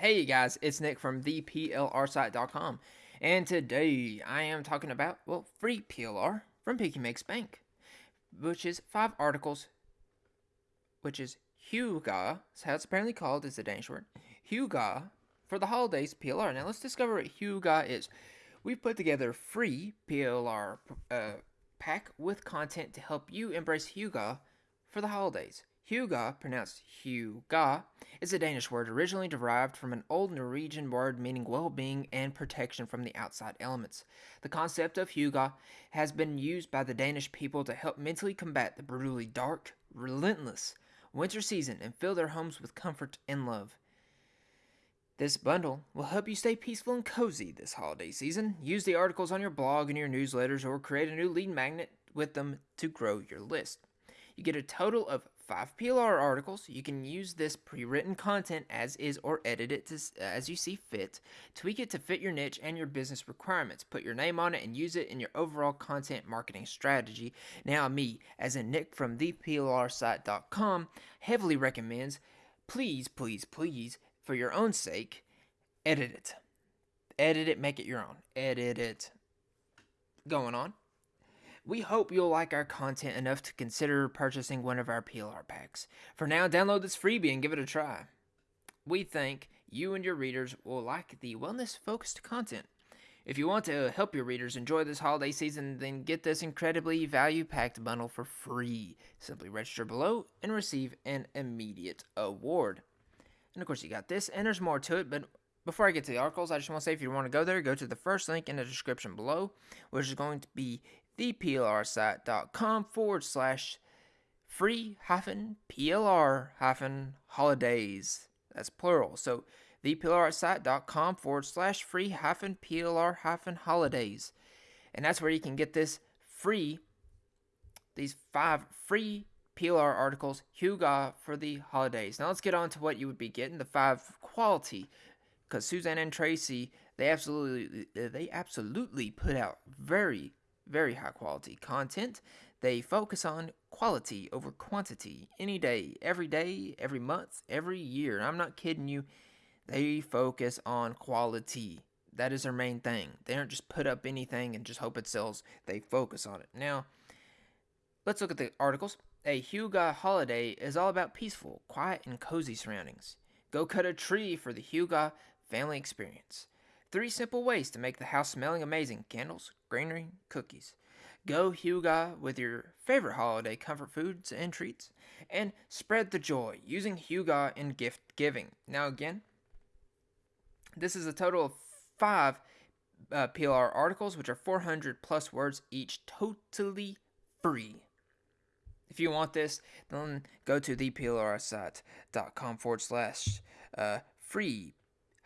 Hey guys, it's Nick from theplrsite.com, and today I am talking about, well, free PLR from Piggy Makes Bank, which is five articles, which is Hygge, that's how it's apparently called, is the Danish word, Hygge for the holidays PLR. Now let's discover what Hygge is. We've put together a free PLR uh, pack with content to help you embrace Hygge for the holidays. Hygge, pronounced Huga, is a Danish word originally derived from an old Norwegian word meaning well being and protection from the outside elements. The concept of Hygge has been used by the Danish people to help mentally combat the brutally dark, relentless winter season and fill their homes with comfort and love. This bundle will help you stay peaceful and cozy this holiday season. Use the articles on your blog and your newsletters or create a new lead magnet with them to grow your list. You get a total of five PLR articles. You can use this pre-written content as is or edit it to, uh, as you see fit. Tweak it to fit your niche and your business requirements. Put your name on it and use it in your overall content marketing strategy. Now me, as in Nick from theplrsite.com, heavily recommends, please, please, please, for your own sake, edit it. Edit it, make it your own. Edit it. Going on. We hope you'll like our content enough to consider purchasing one of our PLR packs. For now, download this freebie and give it a try. We think you and your readers will like the wellness focused content. If you want to help your readers enjoy this holiday season, then get this incredibly value packed bundle for free. Simply register below and receive an immediate award. And of course, you got this, and there's more to it, but before I get to the articles, I just want to say if you want to go there, go to the first link in the description below, which is going to be theplrsite.com forward slash free hyphen PLR hyphen holidays. That's plural. So theplrsite.com forward slash free hyphen PLR hyphen holidays. And that's where you can get this free, these five free PLR articles, Hygge for the holidays. Now let's get on to what you would be getting, the five quality. Because Suzanne and Tracy, they absolutely, they absolutely put out very very high quality content. They focus on quality over quantity any day, every day, every month, every year. I'm not kidding you. They focus on quality. That is their main thing. They don't just put up anything and just hope it sells. They focus on it. Now, let's look at the articles. A Hygge holiday is all about peaceful, quiet, and cozy surroundings. Go cut a tree for the Hygge family experience. Three simple ways to make the house smelling amazing candles, greenery, cookies. Go Hygge with your favorite holiday comfort foods and treats, and spread the joy using Hygge in gift giving. Now, again, this is a total of five uh, PLR articles, which are 400 plus words each, totally free. If you want this, then go to theplrsite.com forward slash uh, free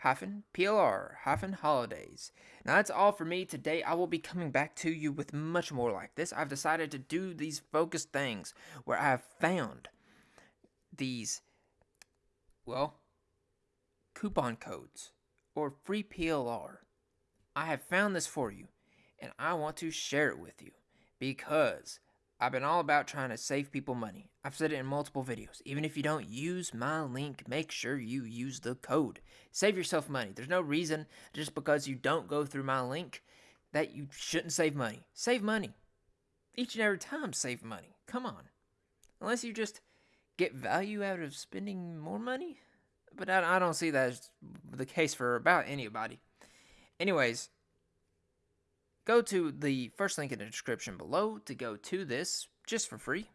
hyphen PLR hyphen holidays. Now that's all for me today. I will be coming back to you with much more like this. I've decided to do these focused things where I have found these, well, coupon codes or free PLR. I have found this for you and I want to share it with you because I've been all about trying to save people money. I've said it in multiple videos. Even if you don't use my link, make sure you use the code. Save yourself money. There's no reason just because you don't go through my link that you shouldn't save money. Save money. Each and every time, save money. Come on. Unless you just get value out of spending more money. But I, don't see that as the case for about anybody. Anyways, Go to the first link in the description below to go to this just for free.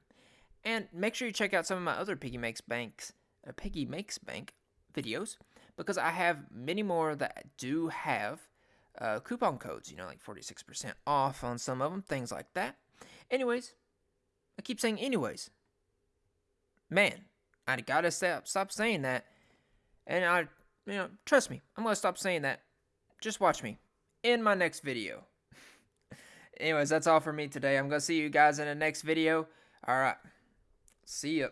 And make sure you check out some of my other Piggy Makes Banks, uh, Piggy Makes Bank videos because I have many more that do have uh, coupon codes, you know, like 46% off on some of them, things like that. Anyways, I keep saying anyways. Man, I gotta stop, stop saying that. And I, you know, trust me, I'm gonna stop saying that. Just watch me in my next video. Anyways, that's all for me today. I'm going to see you guys in the next video. All right. See ya.